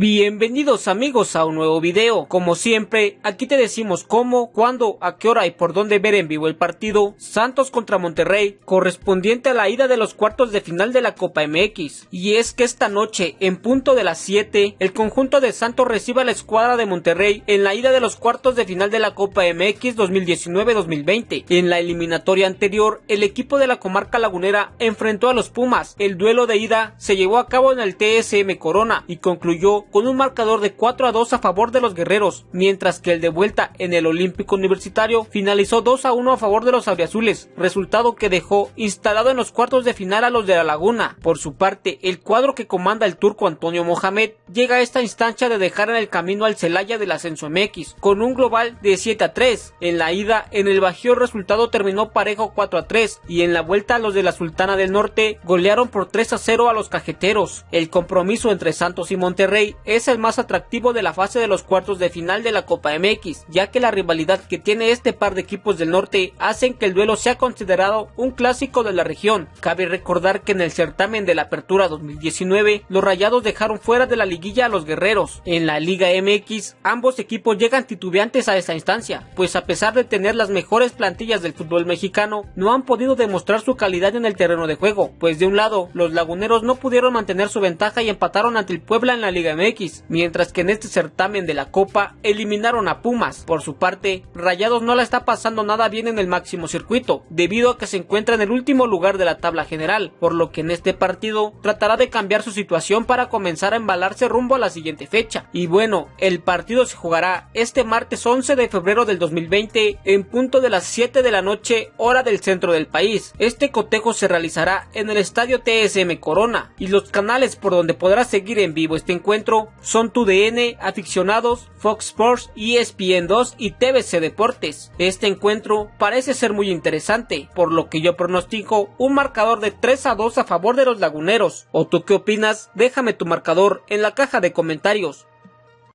Bienvenidos amigos a un nuevo video. Como siempre, aquí te decimos cómo, cuándo, a qué hora y por dónde ver en vivo el partido Santos contra Monterrey, correspondiente a la ida de los cuartos de final de la Copa MX. Y es que esta noche, en punto de las 7, el conjunto de Santos recibe a la escuadra de Monterrey en la ida de los cuartos de final de la Copa MX 2019-2020. En la eliminatoria anterior, el equipo de la comarca lagunera enfrentó a los Pumas. El duelo de ida se llevó a cabo en el TSM Corona y concluyó con un marcador de 4 a 2 a favor de los guerreros, mientras que el de vuelta en el Olímpico Universitario finalizó 2 a 1 a favor de los auriazules, resultado que dejó instalado en los cuartos de final a los de la Laguna. Por su parte, el cuadro que comanda el turco Antonio Mohamed llega a esta instancia de dejar en el camino al Celaya del Ascenso MX, con un global de 7 a 3. En la ida, en el Bajío resultado terminó parejo 4 a 3, y en la vuelta los de la Sultana del Norte golearon por 3 a 0 a los cajeteros. El compromiso entre Santos y Monterrey es el más atractivo de la fase de los cuartos de final de la Copa MX, ya que la rivalidad que tiene este par de equipos del norte hacen que el duelo sea considerado un clásico de la región. Cabe recordar que en el certamen de la Apertura 2019, los Rayados dejaron fuera de la liguilla a los guerreros. En la Liga MX, ambos equipos llegan titubeantes a esta instancia, pues a pesar de tener las mejores plantillas del fútbol mexicano, no han podido demostrar su calidad en el terreno de juego, pues de un lado, los laguneros no pudieron mantener su ventaja y empataron ante el Puebla en la Liga MX, mientras que en este certamen de la Copa eliminaron a Pumas. Por su parte, Rayados no la está pasando nada bien en el máximo circuito, debido a que se encuentra en el último lugar de la tabla general, por lo que en este partido tratará de cambiar su situación para comenzar a embalarse rumbo a la siguiente fecha. Y bueno, el partido se jugará este martes 11 de febrero del 2020 en punto de las 7 de la noche hora del centro del país. Este cotejo se realizará en el estadio TSM Corona y los canales por donde podrás seguir en vivo este encuentro son tu DN, Aficionados, Fox Sports, ESPN 2 y TVC Deportes. Este encuentro parece ser muy interesante, por lo que yo pronostico un marcador de 3 a 2 a favor de los laguneros. ¿O tú qué opinas? Déjame tu marcador en la caja de comentarios.